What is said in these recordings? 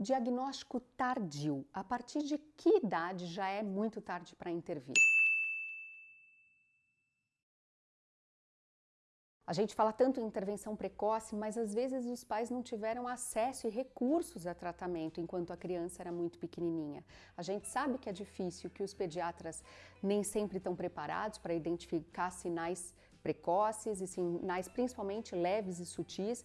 Diagnóstico tardio. A partir de que idade já é muito tarde para intervir? A gente fala tanto em intervenção precoce, mas às vezes os pais não tiveram acesso e recursos a tratamento enquanto a criança era muito pequenininha. A gente sabe que é difícil, que os pediatras nem sempre estão preparados para identificar sinais precoces e sinais principalmente leves e sutis.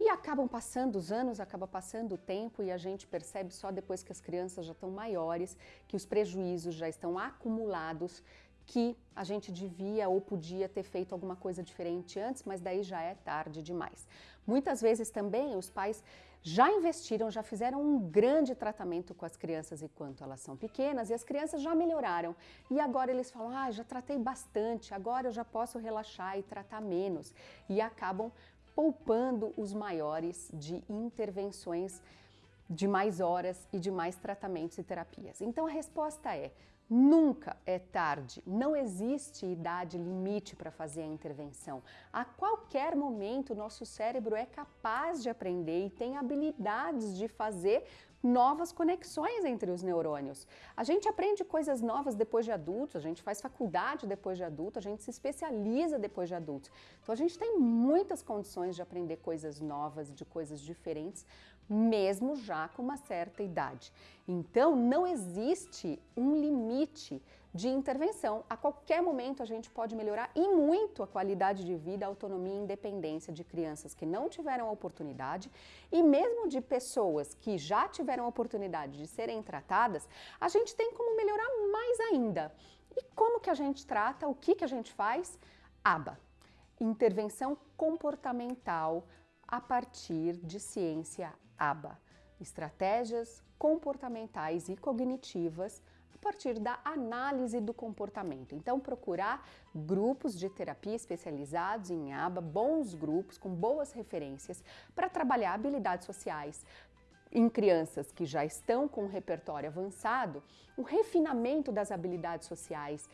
E acabam passando os anos, acaba passando o tempo e a gente percebe só depois que as crianças já estão maiores, que os prejuízos já estão acumulados, que a gente devia ou podia ter feito alguma coisa diferente antes, mas daí já é tarde demais. Muitas vezes também os pais já investiram, já fizeram um grande tratamento com as crianças enquanto elas são pequenas e as crianças já melhoraram. E agora eles falam, ah, já tratei bastante, agora eu já posso relaxar e tratar menos. E acabam poupando os maiores de intervenções de mais horas e de mais tratamentos e terapias. Então a resposta é, nunca é tarde, não existe idade limite para fazer a intervenção. A qualquer momento nosso cérebro é capaz de aprender e tem habilidades de fazer novas conexões entre os neurônios. A gente aprende coisas novas depois de adultos, a gente faz faculdade depois de adulto, a gente se especializa depois de adultos. Então a gente tem muitas condições de aprender coisas novas, de coisas diferentes, mesmo já com uma certa idade. Então não existe um limite de intervenção. A qualquer momento a gente pode melhorar e muito a qualidade de vida, a autonomia e independência de crianças que não tiveram a oportunidade e mesmo de pessoas que já tiveram a oportunidade de serem tratadas, a gente tem como melhorar mais ainda. E como que a gente trata? O que que a gente faz? ABA, intervenção comportamental a partir de ciência ABA, estratégias comportamentais e cognitivas a partir da análise do comportamento. Então, procurar grupos de terapia especializados em ABA, bons grupos com boas referências para trabalhar habilidades sociais, em crianças que já estão com um repertório avançado, o refinamento das habilidades sociais,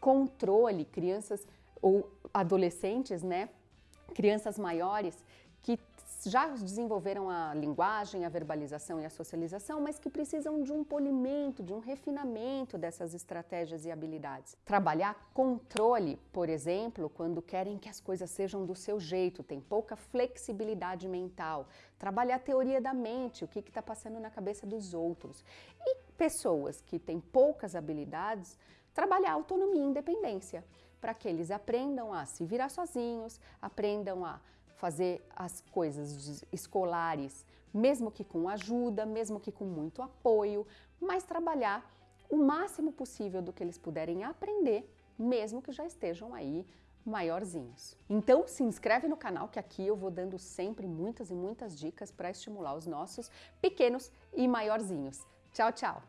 controle, crianças ou adolescentes, né, crianças maiores que já desenvolveram a linguagem, a verbalização e a socialização, mas que precisam de um polimento, de um refinamento dessas estratégias e habilidades. Trabalhar controle, por exemplo, quando querem que as coisas sejam do seu jeito, tem pouca flexibilidade mental. Trabalhar teoria da mente, o que está passando na cabeça dos outros. E pessoas que têm poucas habilidades, trabalhar autonomia e independência, para que eles aprendam a se virar sozinhos, aprendam a fazer as coisas escolares, mesmo que com ajuda, mesmo que com muito apoio, mas trabalhar o máximo possível do que eles puderem aprender, mesmo que já estejam aí maiorzinhos. Então se inscreve no canal que aqui eu vou dando sempre muitas e muitas dicas para estimular os nossos pequenos e maiorzinhos. Tchau, tchau!